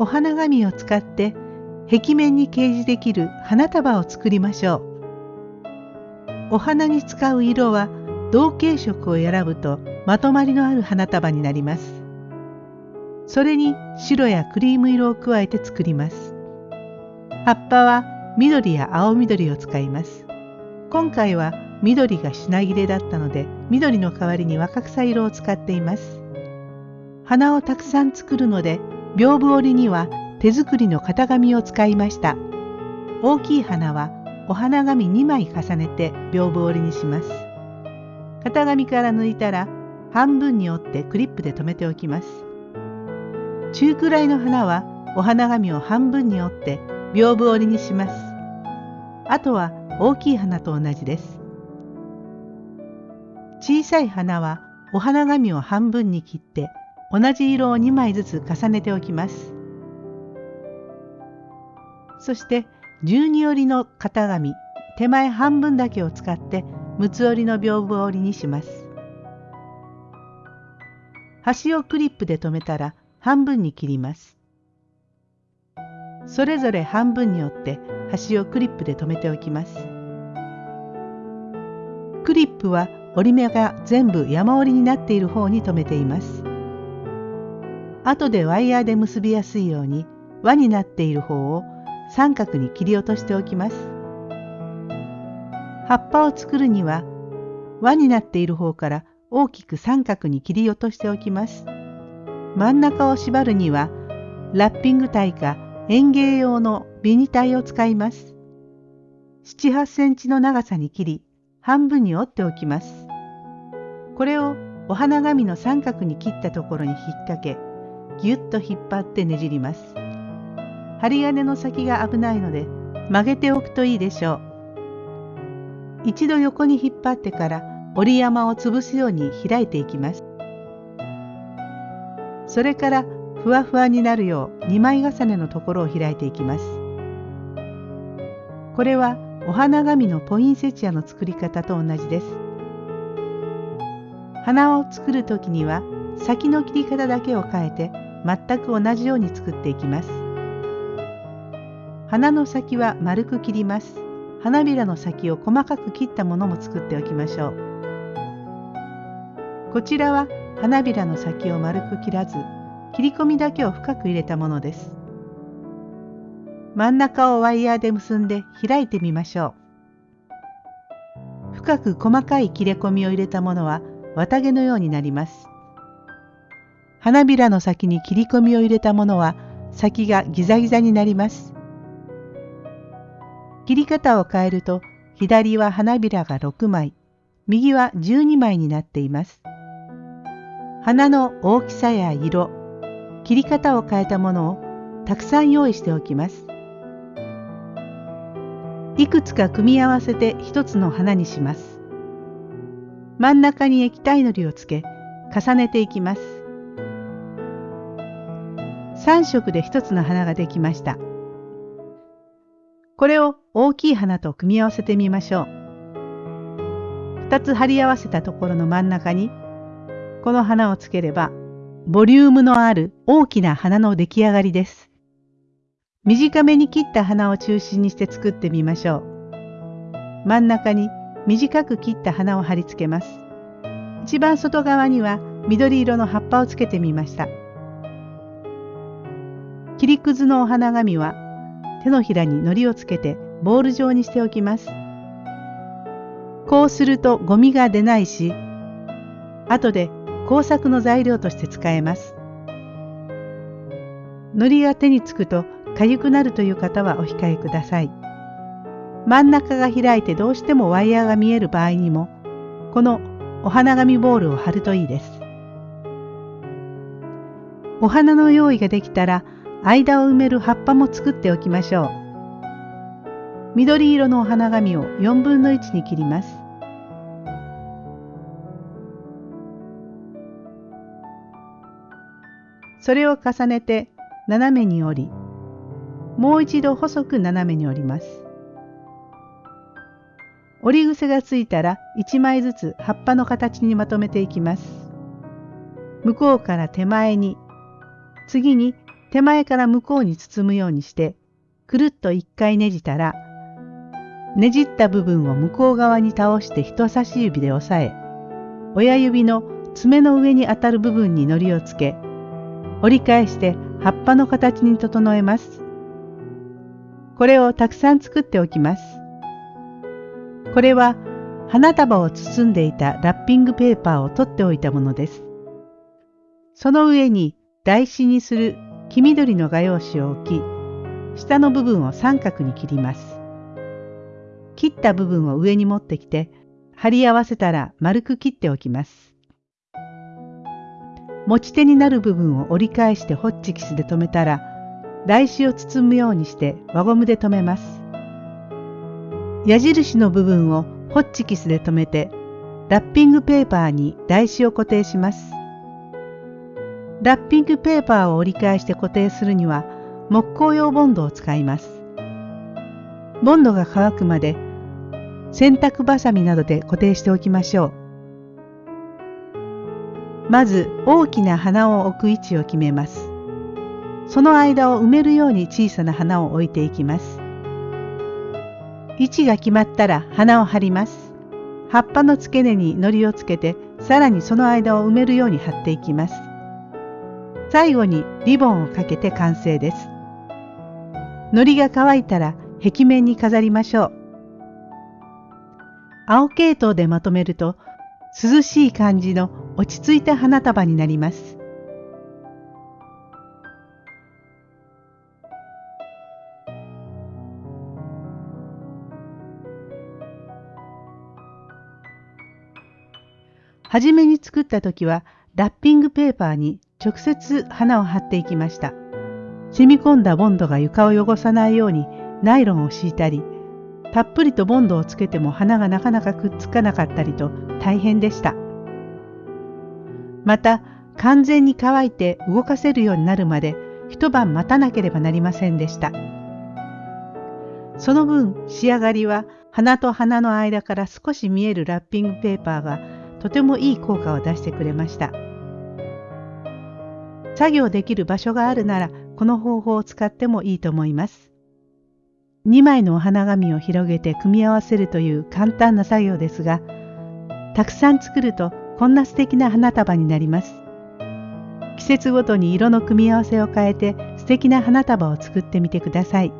お花紙を使って壁面に掲示できる花束を作りましょう。お花に使う色は同系色を選ぶとまとまりのある花束になります。それに白やクリーム色を加えて作ります。葉っぱは緑や青緑を使います。今回は緑が品切れだったので緑の代わりに若草色を使っています。花をたくさん作るので屏風折りには手作りの型紙を使いました。大きい花はお花紙2枚重ねて屏風折りにします。型紙から抜いたら半分に折ってクリップで留めておきます。中くらいの花はお花紙を半分に折って屏風折りにします。あとは大きい花と同じです。小さい花はお花紙を半分に切って同じ色を2枚ずつ重ねておきます。そして12折りの型紙手前半分だけを使って六つ折りの屏風折りにします。端をクリップで留めたら半分に切ります。それぞれ半分に折って端をクリップで留めておきます。クリップは折り目が全部山折りになっている方に留めています。後でワイヤーで結びやすいように輪になっている方を三角に切り落としておきます。葉っぱを作るには輪になっている方から大きく三角に切り落としておきます。真ん中を縛るにはラッピング体か園芸用のビニタイを使います。7、8センチの長さに切り半分に折っておきます。これをお花紙の三角に切ったところに引っ掛けぎゅっと引っ張ってねじります。針金の先が危ないので曲げておくといいでしょう。一度横に引っ張ってから折り山を潰すように開いていきます。それからふわふわになるよう2枚重ねのところを開いていきます。これはお花紙のポインセチアの作り方と同じです。花を作る時には先の切り方だけを変えて全く同じように作っていきます。花の先は丸く切ります。花びらの先を細かく切ったものも作っておきましょう。こちらは花びらの先を丸く切らず切り込みだけを深く入れたものです。真ん中をワイヤーで結んで開いてみましょう。深く細かい切れ込みを入れたものは綿毛のようになります。花びらの先に切り込みを入れたものは先がギザギザになります。切り方を変えると左は花びらが6枚、右は12枚になっています。花の大きさや色、切り方を変えたものをたくさん用意しておきます。いくつか組み合わせて一つの花にします。真ん中に液体のりをつけ重ねていきます。3色で一つの花ができました。これを大きい花と組み合わせてみましょう。2つ貼り合わせたところの真ん中にこの花をつければボリュームのある大きな花の出来上がりです。短めに切った花を中心にして作ってみましょう。真ん中に短く切った花を貼り付けます。一番外側には緑色の葉っぱをつけてみました。切りくずのお花紙は手のひらに糊をつけてボール状にしておきます。こうするとゴミが出ないし、後で工作の材料として使えます。糊が手につくと痒くなるという方はお控えください。真ん中が開いてどうしてもワイヤーが見える場合にも、このお花紙ボールを貼るといいです。お花の用意ができたら、間を埋める葉っぱも作っておきましょう。緑色のお花紙を4分の1に切ります。それを重ねて斜めに折り、もう一度細く斜めに折ります。折り癖がついたら1枚ずつ葉っぱの形にまとめていきます。向こうから手前に、次に手前から向こうに包むようにしてくるっと一回ねじたらねじった部分を向こう側に倒して人差し指で押さえ親指の爪の上に当たる部分に糊をつけ折り返して葉っぱの形に整えます。これをたくさん作っておきます。これは花束を包んでいたラッピングペーパーを取っておいたものです。その上に台紙にする黄緑の画用紙を置き、下の部分を三角に切ります。切った部分を上に持ってきて、貼り合わせたら丸く切っておきます。持ち手になる部分を折り返してホッチキスで留めたら、台紙を包むようにして輪ゴムで留めます。矢印の部分をホッチキスで留めて、ラッピングペーパーに台紙を固定します。ラッピングペーパーを折り返して固定するには木工用ボンドを使います。ボンドが乾くまで洗濯バサミなどで固定しておきましょう。まず大きな花を置く位置を決めます。その間を埋めるように小さな花を置いていきます。位置が決まったら花を貼ります。葉っぱの付け根に糊をつけてさらにその間を埋めるように貼っていきます。最後にリボンをかけて完成です。糊が乾いたら壁面に飾りましょう。青系統でまとめると涼しい感じの落ち着いた花束になります。はじめに作った時はラッピングペーパーに直接花を貼っていきました。染み込んだボンドが床を汚さないようにナイロンを敷いたり、たっぷりとボンドをつけても花がなかなかくっつかなかったりと大変でした。また、完全に乾いて動かせるようになるまで一晩待たなければなりませんでした。その分仕上がりは花と花の間から少し見えるラッピングペーパーがとてもいい効果を出してくれました。作業できる場所があるならこの方法を使ってもいいと思います。2枚のお花紙を広げて組み合わせるという簡単な作業ですが、たくさん作るとこんな素敵な花束になります。季節ごとに色の組み合わせを変えて素敵な花束を作ってみてください。